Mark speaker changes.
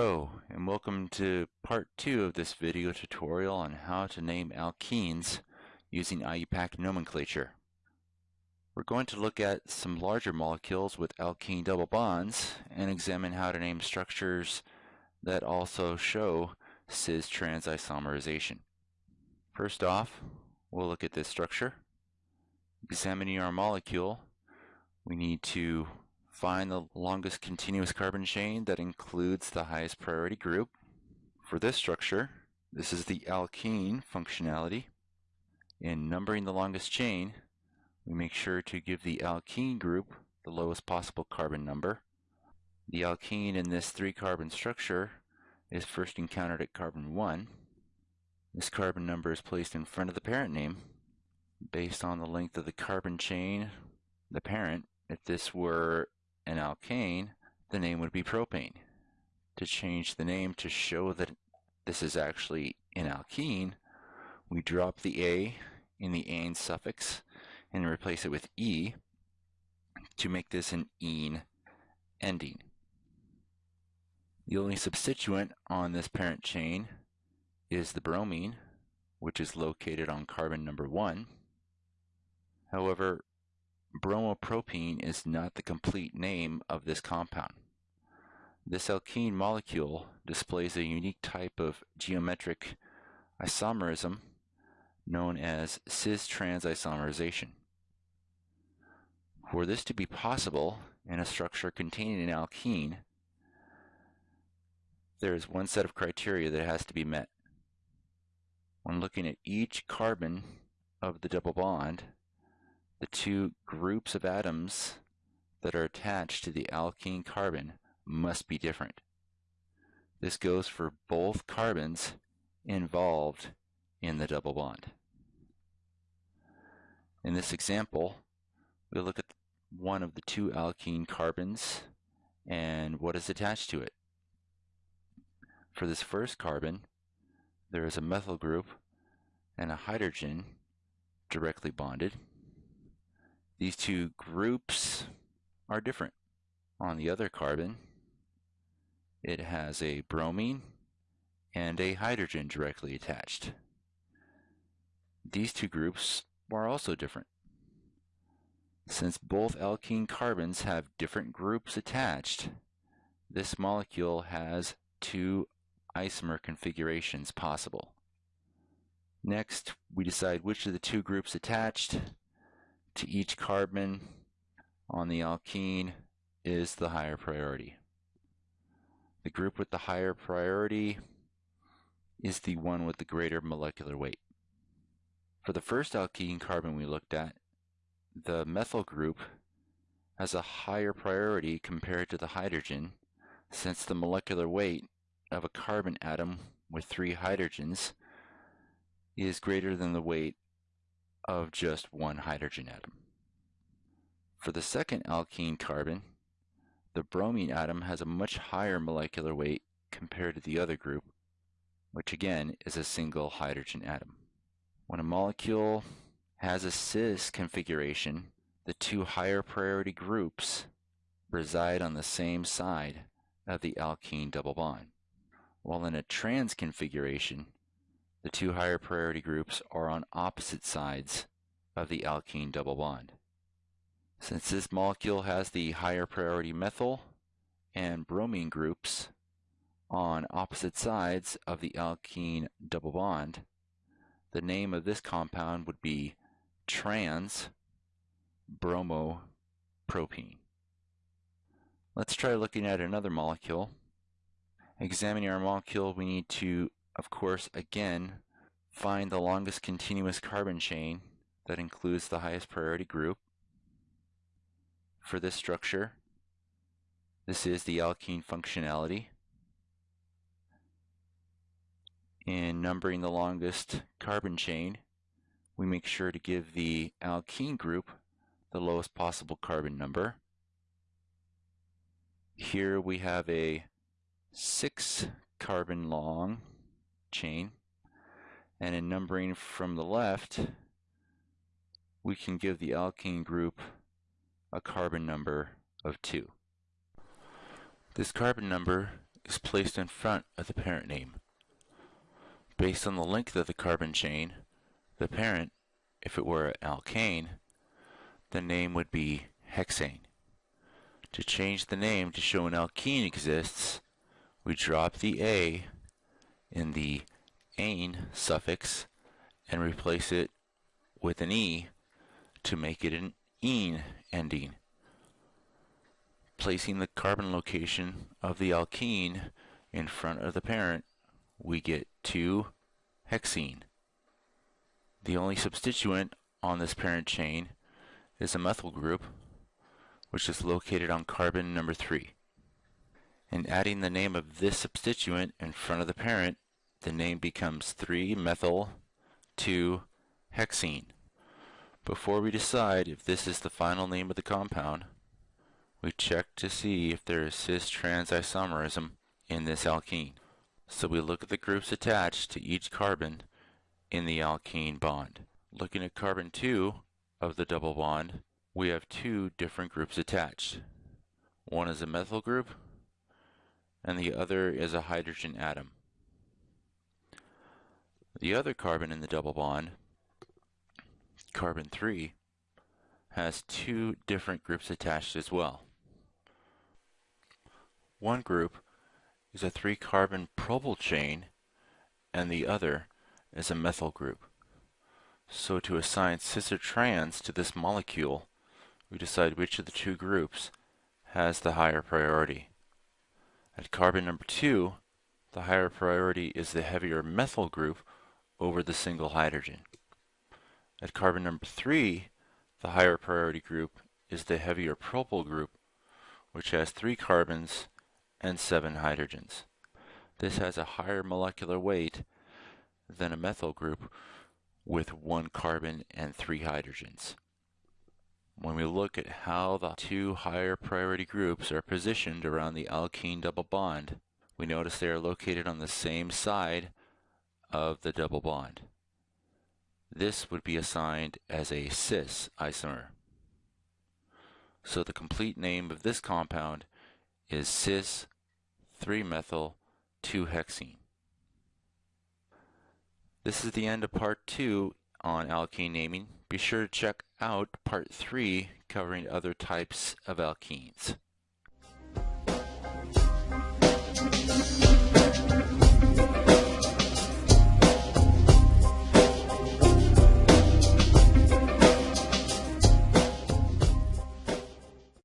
Speaker 1: Hello and welcome to part 2 of this video tutorial on how to name alkenes using IUPAC nomenclature. We're going to look at some larger molecules with alkene double bonds and examine how to name structures that also show cis-trans isomerization. First off, we'll look at this structure. Examining our molecule, we need to Find the longest continuous carbon chain that includes the highest priority group. For this structure, this is the alkene functionality. In numbering the longest chain, we make sure to give the alkene group the lowest possible carbon number. The alkene in this three carbon structure is first encountered at carbon 1. This carbon number is placed in front of the parent name based on the length of the carbon chain, the parent. If this were an alkane, the name would be propane. To change the name to show that this is actually an alkene, we drop the A in the ane suffix and replace it with E to make this an ene ending. The only substituent on this parent chain is the bromine, which is located on carbon number 1. However, Bromopropene is not the complete name of this compound. This alkene molecule displays a unique type of geometric isomerism known as cis-trans isomerization. For this to be possible in a structure containing an alkene, there is one set of criteria that has to be met. When looking at each carbon of the double bond, the two groups of atoms that are attached to the alkene carbon must be different. This goes for both carbons involved in the double bond. In this example, we look at one of the two alkene carbons and what is attached to it. For this first carbon, there is a methyl group and a hydrogen directly bonded. These two groups are different. On the other carbon, it has a bromine and a hydrogen directly attached. These two groups are also different. Since both alkene carbons have different groups attached, this molecule has two isomer configurations possible. Next, we decide which of the two groups attached to each carbon on the alkene is the higher priority. The group with the higher priority is the one with the greater molecular weight. For the first alkene carbon we looked at, the methyl group has a higher priority compared to the hydrogen since the molecular weight of a carbon atom with three hydrogens is greater than the weight of just one hydrogen atom. For the second alkene carbon, the bromine atom has a much higher molecular weight compared to the other group, which again is a single hydrogen atom. When a molecule has a cis configuration, the two higher priority groups reside on the same side of the alkene double bond. While in a trans configuration, the two higher priority groups are on opposite sides of the alkene double bond. Since this molecule has the higher priority methyl and bromine groups on opposite sides of the alkene double bond, the name of this compound would be trans bromopropene. Let's try looking at another molecule. Examining our molecule, we need to of course, again, find the longest continuous carbon chain that includes the highest priority group. For this structure, this is the alkene functionality. In numbering the longest carbon chain, we make sure to give the alkene group the lowest possible carbon number. Here we have a 6 carbon long chain. And in numbering from the left, we can give the alkene group a carbon number of 2. This carbon number is placed in front of the parent name. Based on the length of the carbon chain, the parent, if it were an alkane, the name would be hexane. To change the name to show an alkene exists, we drop the A in the ane suffix and replace it with an E to make it an ene ending. Placing the carbon location of the alkene in front of the parent, we get 2-hexene. The only substituent on this parent chain is a methyl group, which is located on carbon number 3. In adding the name of this substituent in front of the parent, the name becomes 3-methyl-2-hexene. Before we decide if this is the final name of the compound, we check to see if there is cis-trans isomerism in this alkene. So we look at the groups attached to each carbon in the alkene bond. Looking at carbon 2 of the double bond, we have two different groups attached. One is a methyl group, and the other is a hydrogen atom. The other carbon in the double bond carbon 3 has two different groups attached as well. One group is a three carbon propyl chain and the other is a methyl group. So to assign cis or trans to this molecule, we decide which of the two groups has the higher priority. At carbon number 2, the higher priority is the heavier methyl group over the single hydrogen. At carbon number 3, the higher priority group is the heavier propyl group, which has 3 carbons and 7 hydrogens. This has a higher molecular weight than a methyl group with 1 carbon and 3 hydrogens. When we look at how the two higher priority groups are positioned around the alkene double bond, we notice they are located on the same side of the double bond. This would be assigned as a cis isomer. So the complete name of this compound is cis 3-methyl 2-hexene. This is the end of part 2 on alkene naming. Be sure to check out part 3 covering other types of alkenes.